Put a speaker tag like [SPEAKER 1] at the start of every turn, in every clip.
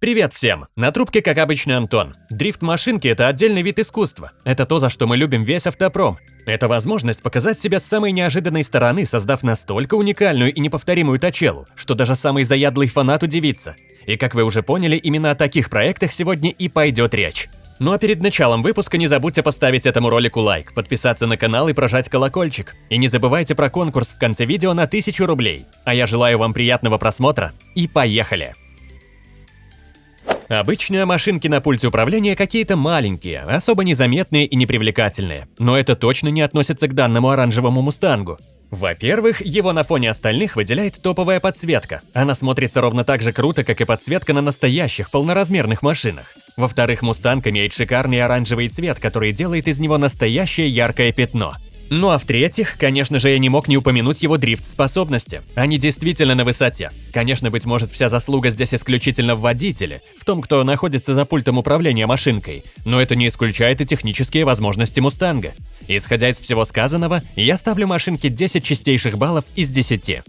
[SPEAKER 1] Привет всем! На трубке, как обычно, Антон. Дрифт машинки – это отдельный вид искусства. Это то, за что мы любим весь автопром. Это возможность показать себя с самой неожиданной стороны, создав настолько уникальную и неповторимую точелу, что даже самый заядлый фанат удивится. И как вы уже поняли, именно о таких проектах сегодня и пойдет речь. Ну а перед началом выпуска не забудьте поставить этому ролику лайк, подписаться на канал и прожать колокольчик. И не забывайте про конкурс в конце видео на 1000 рублей. А я желаю вам приятного просмотра и поехали! Обычно машинки на пульте управления какие-то маленькие, особо незаметные и непривлекательные, но это точно не относится к данному оранжевому мустангу. Во-первых, его на фоне остальных выделяет топовая подсветка. Она смотрится ровно так же круто, как и подсветка на настоящих полноразмерных машинах. Во-вторых, мустанг имеет шикарный оранжевый цвет, который делает из него настоящее яркое пятно. Ну а в-третьих, конечно же, я не мог не упомянуть его дрифт-способности. Они действительно на высоте. Конечно, быть может, вся заслуга здесь исключительно в водителе, в том, кто находится за пультом управления машинкой, но это не исключает и технические возможности Мустанга. Исходя из всего сказанного, я ставлю машинке 10 чистейших баллов из 10.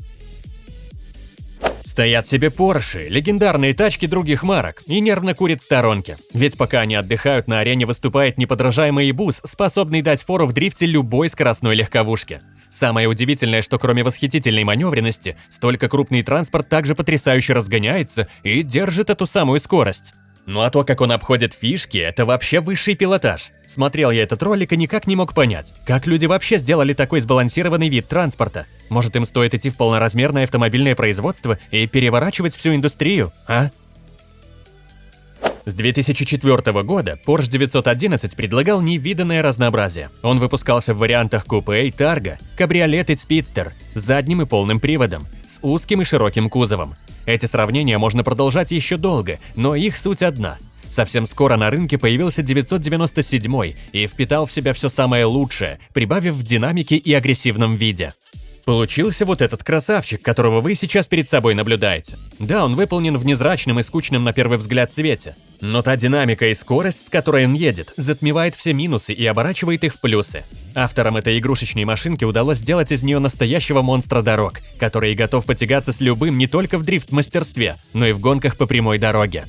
[SPEAKER 1] Стоят себе Порши, легендарные тачки других марок, и нервно курят в сторонке. Ведь пока они отдыхают, на арене выступает неподражаемый бус, способный дать фору в дрифте любой скоростной легковушке. Самое удивительное, что кроме восхитительной маневренности, столько крупный транспорт также потрясающе разгоняется и держит эту самую скорость. Ну а то, как он обходит фишки, это вообще высший пилотаж. Смотрел я этот ролик и никак не мог понять, как люди вообще сделали такой сбалансированный вид транспорта. Может им стоит идти в полноразмерное автомобильное производство и переворачивать всю индустрию, а? С 2004 года Porsche 911 предлагал невиданное разнообразие. Он выпускался в вариантах купе и тарго, кабриолет и спидстер, с задним и полным приводом, с узким и широким кузовом. Эти сравнения можно продолжать еще долго, но их суть одна. Совсем скоро на рынке появился 997 и впитал в себя все самое лучшее, прибавив в динамике и агрессивном виде. Получился вот этот красавчик, которого вы сейчас перед собой наблюдаете. Да, он выполнен в незрачном и скучном на первый взгляд цвете. Но та динамика и скорость, с которой он едет, затмевает все минусы и оборачивает их в плюсы. Авторам этой игрушечной машинки удалось сделать из нее настоящего монстра дорог, который готов потягаться с любым не только в дрифт-мастерстве, но и в гонках по прямой дороге.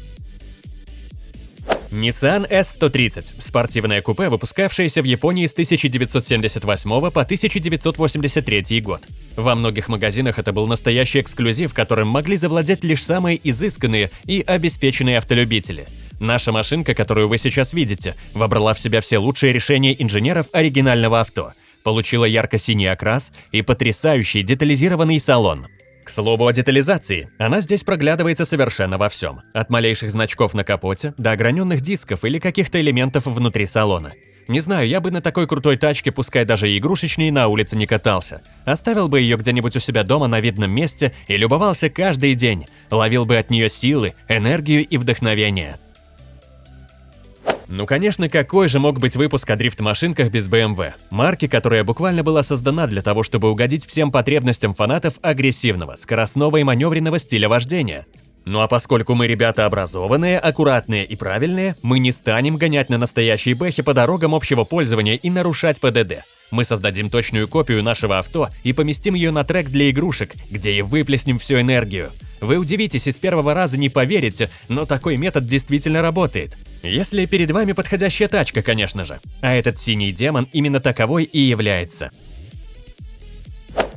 [SPEAKER 1] Nissan S130 – спортивное купе, выпускавшееся в Японии с 1978 по 1983 год. Во многих магазинах это был настоящий эксклюзив, которым могли завладеть лишь самые изысканные и обеспеченные автолюбители. Наша машинка, которую вы сейчас видите, вобрала в себя все лучшие решения инженеров оригинального авто, получила ярко-синий окрас и потрясающий детализированный салон – к слову о детализации, она здесь проглядывается совершенно во всем. От малейших значков на капоте до ограненных дисков или каких-то элементов внутри салона. Не знаю, я бы на такой крутой тачке, пускай даже и игрушечной, на улице не катался. Оставил бы ее где-нибудь у себя дома на видном месте и любовался каждый день. Ловил бы от нее силы, энергию и вдохновение. Ну конечно, какой же мог быть выпуск о дрифт-машинках без BMW? Марки, которая буквально была создана для того, чтобы угодить всем потребностям фанатов агрессивного, скоростного и маневренного стиля вождения. Ну а поскольку мы ребята образованные, аккуратные и правильные, мы не станем гонять на настоящей бэхе по дорогам общего пользования и нарушать ПДД. Мы создадим точную копию нашего авто и поместим ее на трек для игрушек, где и выплеснем всю энергию. Вы удивитесь и с первого раза не поверите, но такой метод действительно работает. Если перед вами подходящая тачка, конечно же. А этот синий демон именно таковой и является.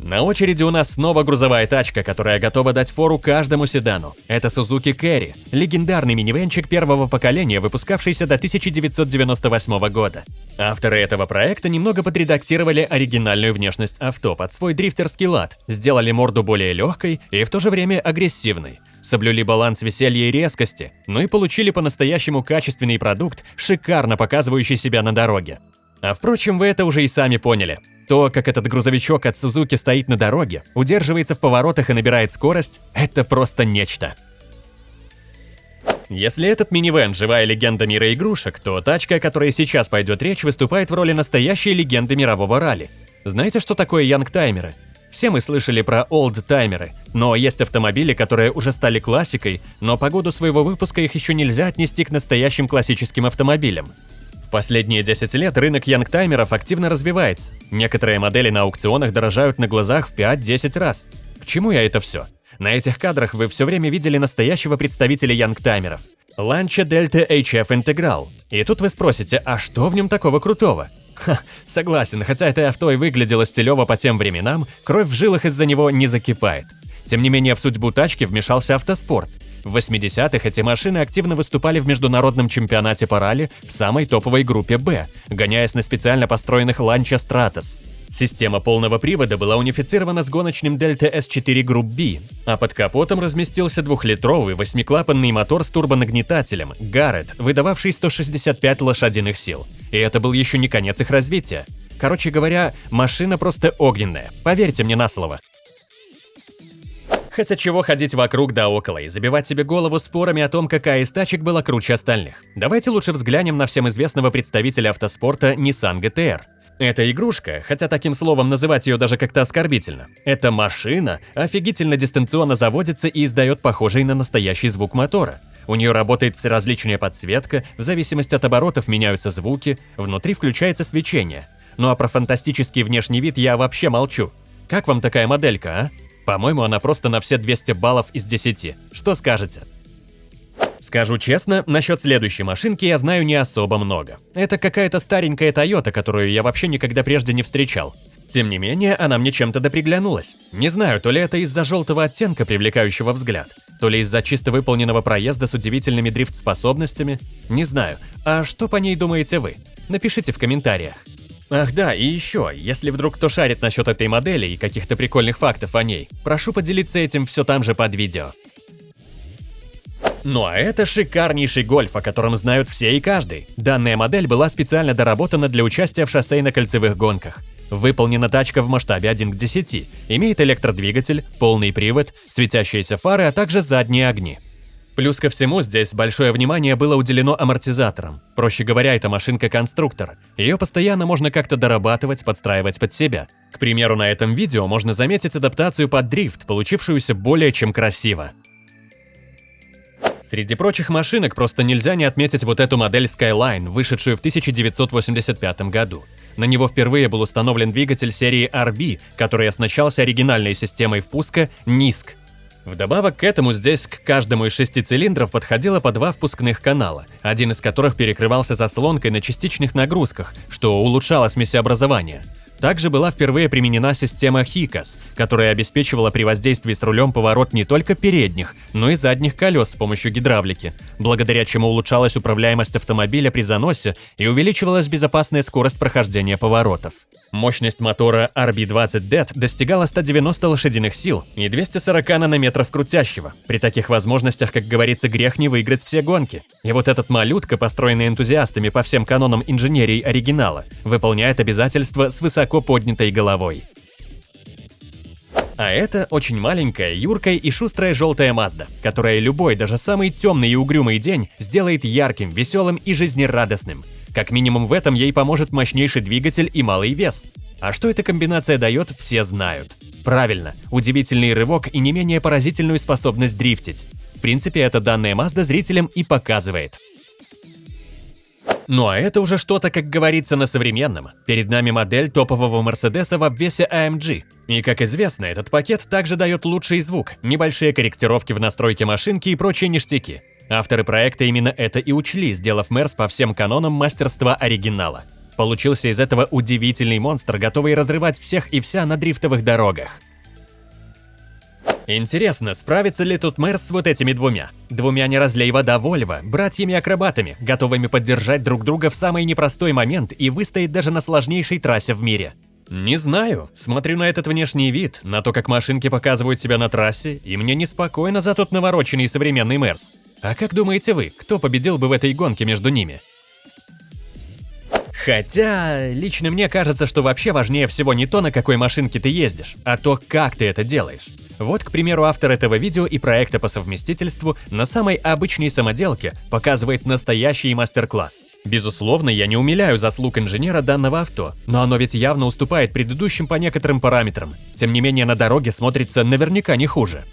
[SPEAKER 1] На очереди у нас снова грузовая тачка, которая готова дать фору каждому седану. Это Suzuki Carry, легендарный минивенчик первого поколения, выпускавшийся до 1998 года. Авторы этого проекта немного подредактировали оригинальную внешность авто под свой дрифтерский лад, сделали морду более легкой и в то же время агрессивной соблюли баланс веселья и резкости, ну и получили по-настоящему качественный продукт, шикарно показывающий себя на дороге. А впрочем, вы это уже и сами поняли. То, как этот грузовичок от Сузуки стоит на дороге, удерживается в поворотах и набирает скорость, это просто нечто. Если этот минивэн – живая легенда мира игрушек, то тачка, о которой сейчас пойдет речь, выступает в роли настоящей легенды мирового ралли. Знаете, что такое янгтаймеры? Все мы слышали про олдтаймеры, но есть автомобили, которые уже стали классикой, но по году своего выпуска их еще нельзя отнести к настоящим классическим автомобилям. В последние 10 лет рынок янгтаймеров активно развивается. Некоторые модели на аукционах дорожают на глазах в 5-10 раз. К чему я это все? На этих кадрах вы все время видели настоящего представителя янгтаймеров. Lancia Delta HF Integral. И тут вы спросите, а что в нем такого крутого? Ха, согласен, хотя это авто и выглядело стилево по тем временам, кровь в жилах из-за него не закипает. Тем не менее, в судьбу тачки вмешался автоспорт. В 80-х эти машины активно выступали в международном чемпионате по ралли в самой топовой группе «Б», гоняясь на специально построенных Lancia Stratos. Система полного привода была унифицирована с гоночным Delta S4 Group B, а под капотом разместился двухлитровый восьмиклапанный мотор с турбонагнетателем Garrett, выдававший 165 лошадиных сил. И это был еще не конец их развития. Короче говоря, машина просто огненная, поверьте мне на слово. Хотя чего ходить вокруг да около и забивать себе голову спорами о том, какая из тачек была круче остальных. Давайте лучше взглянем на всем известного представителя автоспорта Nissan GTR. Эта игрушка, хотя таким словом называть ее даже как-то оскорбительно, эта машина офигительно дистанционно заводится и издает похожий на настоящий звук мотора. У нее работает всеразличная подсветка, в зависимости от оборотов меняются звуки, внутри включается свечение. Ну а про фантастический внешний вид я вообще молчу. Как вам такая моделька, а? По-моему, она просто на все 200 баллов из 10. Что скажете? Скажу честно, насчет следующей машинки я знаю не особо много. Это какая-то старенькая Toyota, которую я вообще никогда прежде не встречал. Тем не менее, она мне чем-то доприглянулась. Не знаю, то ли это из-за желтого оттенка, привлекающего взгляд, то ли из-за чисто выполненного проезда с удивительными дрифт-способностями. Не знаю. А что по ней думаете вы? Напишите в комментариях. Ах да, и еще, если вдруг кто шарит насчет этой модели и каких-то прикольных фактов о ней, прошу поделиться этим все там же под видео. Ну а это шикарнейший гольф, о котором знают все и каждый. Данная модель была специально доработана для участия в шоссейно-кольцевых гонках. Выполнена тачка в масштабе 1 к 10, имеет электродвигатель, полный привод, светящиеся фары, а также задние огни. Плюс ко всему, здесь большое внимание было уделено амортизаторам. Проще говоря, это машинка-конструктор. Ее постоянно можно как-то дорабатывать, подстраивать под себя. К примеру, на этом видео можно заметить адаптацию под дрифт, получившуюся более чем красиво. Среди прочих машинок просто нельзя не отметить вот эту модель Skyline, вышедшую в 1985 году. На него впервые был установлен двигатель серии RB, который оснащался оригинальной системой впуска NISC. Вдобавок к этому здесь к каждому из шести цилиндров подходило по два впускных канала, один из которых перекрывался заслонкой на частичных нагрузках, что улучшало смесеобразование. Также была впервые применена система HICAS, которая обеспечивала при воздействии с рулем поворот не только передних, но и задних колес с помощью гидравлики, благодаря чему улучшалась управляемость автомобиля при заносе и увеличивалась безопасная скорость прохождения поворотов. Мощность мотора RB20DET достигала 190 лошадиных сил и 240 нанометров крутящего. При таких возможностях, как говорится, грех не выиграть все гонки. И вот этот малютка, построенный энтузиастами по всем канонам инженерии оригинала, выполняет обязательства с высоко поднятой головой. А это очень маленькая, юркая и шустрая желтая Мазда, которая любой, даже самый темный и угрюмый день сделает ярким, веселым и жизнерадостным. Как минимум в этом ей поможет мощнейший двигатель и малый вес. А что эта комбинация дает, все знают. Правильно, удивительный рывок и не менее поразительную способность дрифтить. В принципе, это данная Mazda зрителям и показывает. Ну а это уже что-то, как говорится, на современном. Перед нами модель топового Мерседеса в обвесе AMG. И как известно, этот пакет также дает лучший звук, небольшие корректировки в настройке машинки и прочие ништяки. Авторы проекта именно это и учли, сделав Мерс по всем канонам мастерства оригинала. Получился из этого удивительный монстр, готовый разрывать всех и вся на дрифтовых дорогах. Интересно, справится ли тут Мерс с вот этими двумя? Двумя не разлей вода Вольво, братьями-акробатами, готовыми поддержать друг друга в самый непростой момент и выстоять даже на сложнейшей трассе в мире. Не знаю. Смотрю на этот внешний вид, на то, как машинки показывают себя на трассе, и мне неспокойно за тот навороченный современный Мерс. А как думаете вы, кто победил бы в этой гонке между ними? Хотя, лично мне кажется, что вообще важнее всего не то, на какой машинке ты ездишь, а то, как ты это делаешь. Вот, к примеру, автор этого видео и проекта по совместительству на самой обычной самоделке показывает настоящий мастер-класс. Безусловно, я не умиляю заслуг инженера данного авто, но оно ведь явно уступает предыдущим по некоторым параметрам. Тем не менее, на дороге смотрится наверняка не хуже.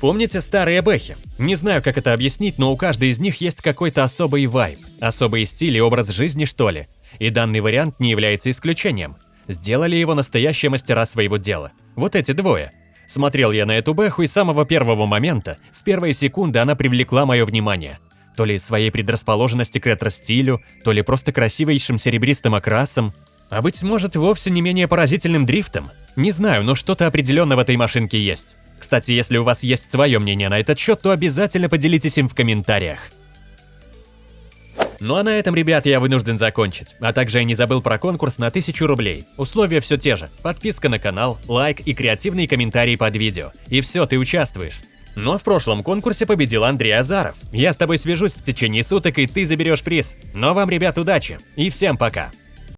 [SPEAKER 1] Помните старые бэхи? Не знаю, как это объяснить, но у каждой из них есть какой-то особый вайб, особый стиль и образ жизни, что ли. И данный вариант не является исключением. Сделали его настоящие мастера своего дела. Вот эти двое. Смотрел я на эту бэху и с самого первого момента, с первой секунды она привлекла мое внимание. То ли своей предрасположенности к ретро-стилю, то ли просто красивейшим серебристым окрасом, а быть может вовсе не менее поразительным дрифтом. Не знаю, но что-то определенно в этой машинке есть. Кстати, если у вас есть свое мнение на этот счет, то обязательно поделитесь им в комментариях. Ну а на этом, ребят, я вынужден закончить. А также я не забыл про конкурс на 1000 рублей. Условия все те же. Подписка на канал, лайк и креативные комментарии под видео. И все, ты участвуешь. Но в прошлом конкурсе победил Андрей Азаров. Я с тобой свяжусь в течение суток, и ты заберешь приз. Но вам, ребят, удачи. И всем пока.